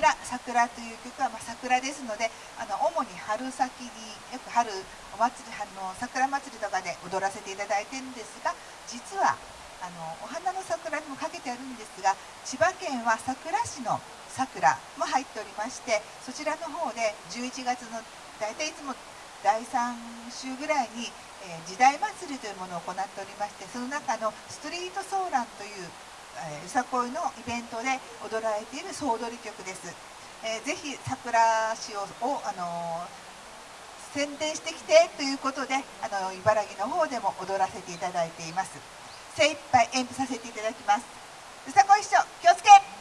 桜桜という曲は、まあ、桜ですのであの主に春先によく春お祭り春の桜祭りとかで踊らせていただいてるんですが実はあのお花の桜にもかけてあるんですが千葉県は佐倉市の桜も入っておりましてそちらの方で11月の大体いつも第3週ぐらいに、えー、時代祭りというものを行っておりましてその中のストリートソーランという、えー、さこいのイベントで踊られている総踊り曲です。えー、ぜひ桜市を、あのー、宣伝してきてということであの茨城の方でも踊らせていただいています。精一杯演舞させていただきます。うさこい師匠気をつけ！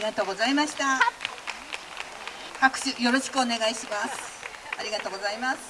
りがとうございました。拍手よろしくお願いします。ありがとうございます